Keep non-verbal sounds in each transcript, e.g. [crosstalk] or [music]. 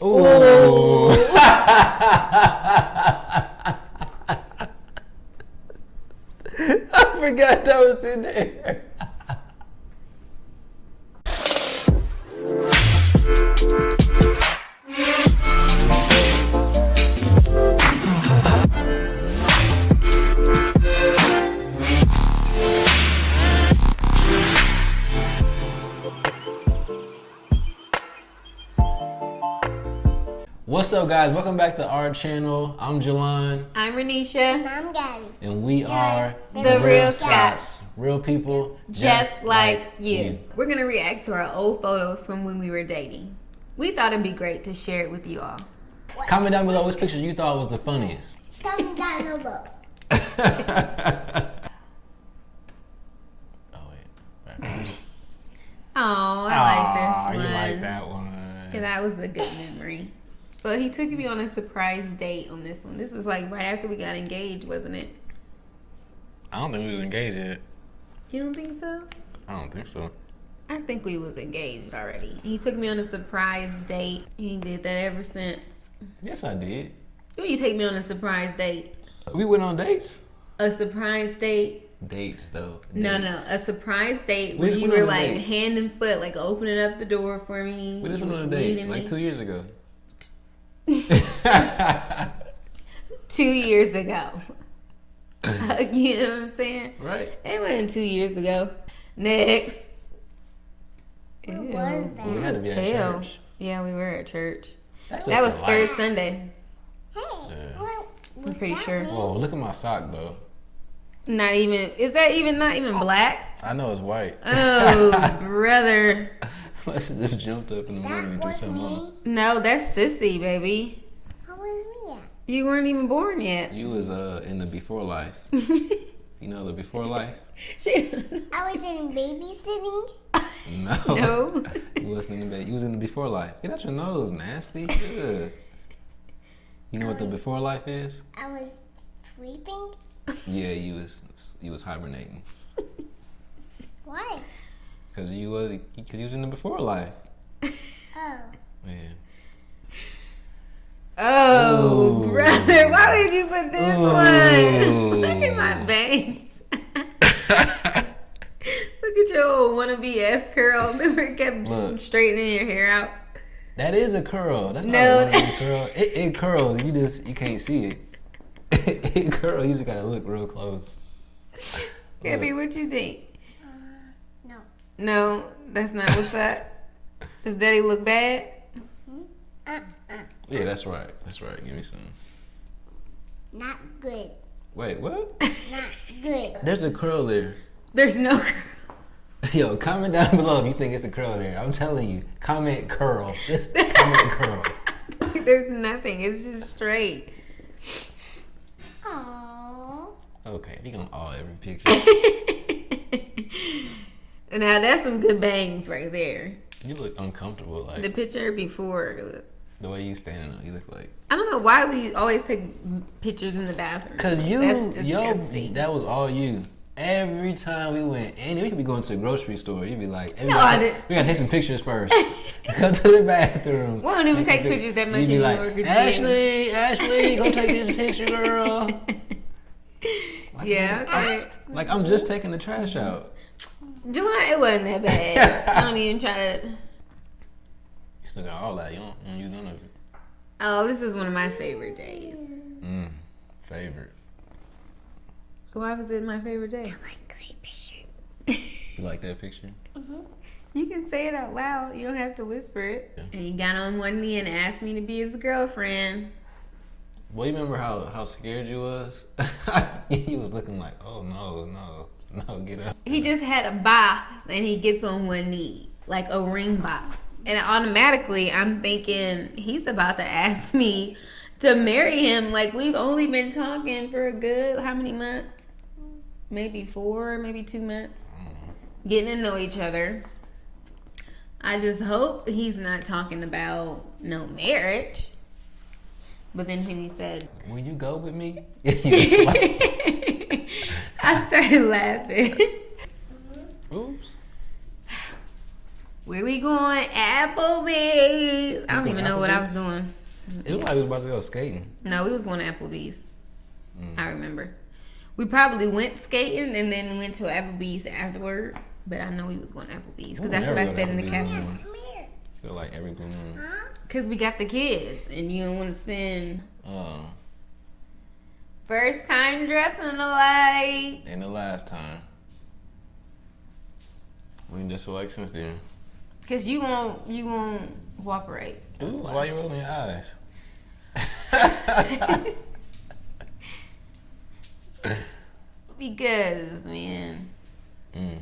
Ooh. [laughs] I forgot that was in there. What's up, guys? Welcome back to our channel. I'm Jelon, I'm Renisha, And I'm Gabby. and we are the Real Scots, Real people, just like you. We're gonna react to our old photos from when we were dating. We thought it'd be great to share it with you all. Comment down below which picture you thought was the funniest. Come down below. [laughs] oh wait. Backwards. Oh, I Aw, like this one. You like that one? Yeah, that was a good memory. But he took me on a surprise date on this one. This was like right after we got engaged, wasn't it? I don't think we was engaged yet. You don't think so? I don't think so. I think we was engaged already. He took me on a surprise date. He did that ever since. Yes, I did. When you take me on a surprise date, We went on dates. a surprise date Dates though. No, no, a surprise date We where just you were like date. hand and foot, like opening up the door for me. We just went on a date like me. two years ago. [laughs] Two years ago. [laughs] you know what I'm saying? right? It wasn't two years ago. Next. Where Ew. was that? We had to be at Hell. church. Yeah, we were at church. That's That was third. Sunday. Hey, Yeah. I'm pretty sure. mean? Whoa, look at my sock though. Not even. Is that even not even black? I know it's white. Oh, [laughs] brother. Must have just jumped up in the morning That and threw was something on. me. No, that's sissy, baby. How was me at? You weren't even born yet. You was uh in the before life. [laughs] You know the before life? she, [laughs] I was in babysitting. No. [laughs] no. You wasn't in the bed. You was in the before life. Get out your nose, nasty. Ugh. You know what the before life is? I was sleeping. Yeah, you was you was hibernating Why? because you was because you was in the before life. Oh. Man. Oh, Ooh. brother, why did you put this Ooh. one? [laughs] Look at my bangs. [laughs] Look at your old wannabe S curl. [laughs] Remember, it kept Look. straightening your hair out. That is a curl. That's No. not a wannabe curl. It, it curls. You just you can't see it. it curl. You just gotta look real close. Gabby, what you think? No. No, that's not what's up. Does daddy look bad? Uh, uh. Yeah, that's right. That's right. Give me some. Not good. Wait, what? [laughs] Not good. There's a curl there. There's no [laughs] [laughs] Yo, comment down below if you think it's a curl there. I'm telling you, comment curl. Just comment curl. There's nothing. It's just straight. Aww. Okay, we gonna all every picture. And now that's some good bangs right there. You look uncomfortable, like The picture before. The way you standing up. You look like I don't know why we always take pictures in the bathroom. Cause you, yo, that was all you. Every time we went, and we could be going to the grocery store. You'd be like, No, take, didn't. we gotta take some pictures first. [laughs] [laughs] Go to the bathroom. We don't even some take pictures that much You'd be like, Ashley, Ashley, go take this picture, girl. [laughs] Like, yeah, okay. Like I'm just taking the trash out. July, it wasn't that bad. I don't even try to. You still got all that. You don't, you don't use none of it. Oh, this is one of my favorite days. Mm, favorite. So why was it my favorite day? Like great picture. You like that picture? Mhm. You can say it out loud. You don't have to whisper it. Yeah. And he got on one knee and asked me to be his girlfriend. Well, you remember how how scared you was? [laughs] he was looking like, oh no, no, no, get up. He just had a box and he gets on one knee, like a ring box. And automatically, I'm thinking he's about to ask [laughs] me to marry him. Like, we've only been talking for a good, how many months? Maybe four, maybe two months. Getting to know each other. I just hope he's not talking about no marriage. But then when he said, Will you go with me? You was like, I started laughing. Oops. Where we going? Applebee's. I don't going even know what I was doing. It looked like we was about to go skating. No, we was going to Applebee's. Mm. I remember. We probably went skating and then went to Applebee's afterward. But I know we was going to Applebee's because that's what I never go said in the caption. Come here. Feel like every blue moon. Huh? Because we got the kids and you don't want to spend Oh, first time dressing alike. and the last time. We ain't just alike since then. Because you won't, you won't cooperate. Ooh, why. why you rolling your eyes. [laughs] Because, man. Mm.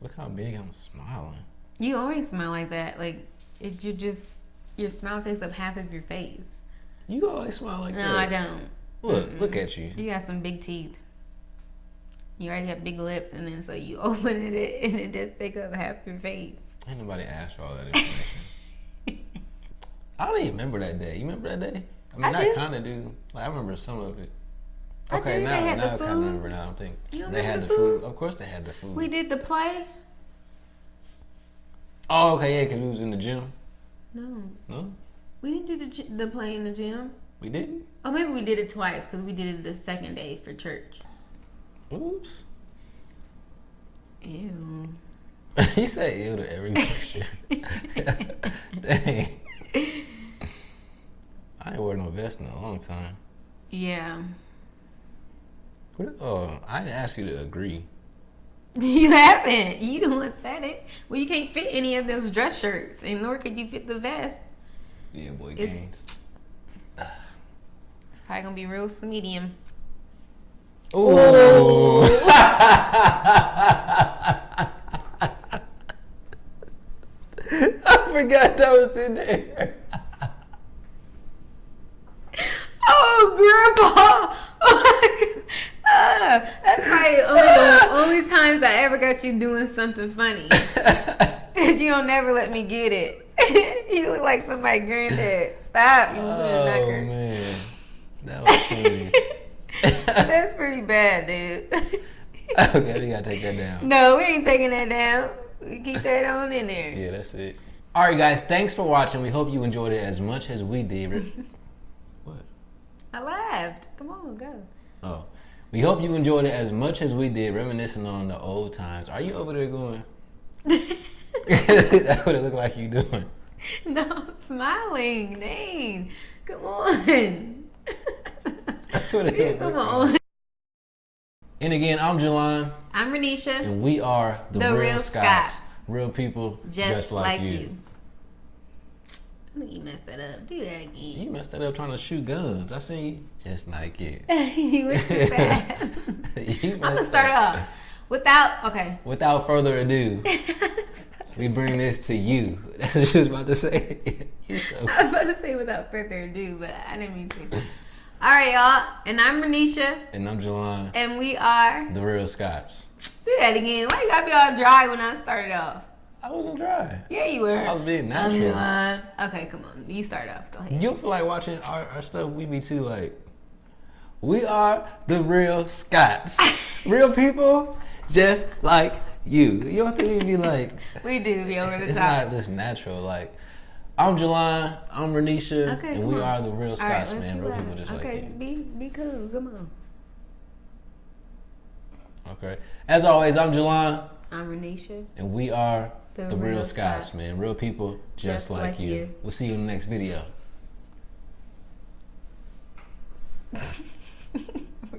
Look how big I'm smiling. You always smile like that. Like, it, you just, your smile takes up half of your face. You always smile like No, that. No, I don't. Look, look at you. You got some big teeth. You already have big lips, and then so you [laughs] open it and it just take up half your face. Ain't nobody asked for all that information. [laughs] I don't even remember that day. You remember that day? I mean, I I, kind of do. Like, I remember some of it. Okay, now, They had now I kind of remember. Now I think You they had the the food. food? Of course, they had the food. We did the play. Oh, okay, yeah, because we was in the gym. No, No, we didn't do the the play in the gym. we didn't. Oh, maybe we did it twice because we did it the second day for church. Oops. Ew. [laughs] you say ew to every picture. [laughs] Dang. I ain't worn no vest in a long time. Yeah. What, oh, I didn't ask you to agree. [laughs] You haven't. You the one said it. Well, you can't fit any of those dress shirts, and nor could you fit the vest. Yeah, boy, It's- games. [sighs] It's probably gonna be real medium. Ooh. [laughs] I forgot that was in there. [laughs] Oh, Grandpa! [laughs] That's probably only only times I ever got you doing something funny. Cause you don't never let me get it. you look like somebody's granddad. Stop. You oh knocker. man, that was funny. [laughs] That's pretty bad, dude. [laughs] okay, we gotta take that down. no, we ain't taking that down. We keep that on in there. Yeah, that's it. All right, guys, thanks for watching. We hope you enjoyed it as much as we did. [laughs] what? I laughed. Come on, go. Oh, we hope you enjoyed it as much as we did, reminiscing on the old times. Are you over there going? That's what it looked like you doing. no, I'm smiling. Dang. Come on. That's what it is. Come on. And again, I'm Jelon, I'm Renisha. and we are the, The real, Real Scots. Scots. Real people, Just, like, you. I think you messed that up. Do that again. You messed that up trying to shoot guns. I seen you just like you. [laughs] you went too [laughs] fast. I'm gonna start up. off without. Okay. Without further ado, [laughs] we bring this to you. That's what she was about to say. You're so. I was about to say without further ado, but I didn't mean to. All right, y'all. And I'm Renisha, And I'm Jelon, and we are. the real Scots. Do that again. Why you gotta be all dry when I started off? I wasn't dry. Yeah, you were. I was being I'm natural. Okay, come on. You start off. Go ahead. You feel like watching our, our stuff, we be too like, we are the real Scots. [laughs] real people just like you. You don't think we be like, We do be over the [laughs] it's top. It's not just natural. Like, I'm Jelon, I'm Renisha, Okay, and we on. are the real All right, Scots, let's man. be Real people just okay, like you. be be cool. Come on. Okay. As always, I'm Jelon, I'm Renisha. and we are The the, real, real Scots, Scots. man. Real people just, Just like, like you. you. We'll see you in the next video. [laughs]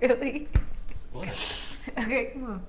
really? What? [laughs] Okay, come on.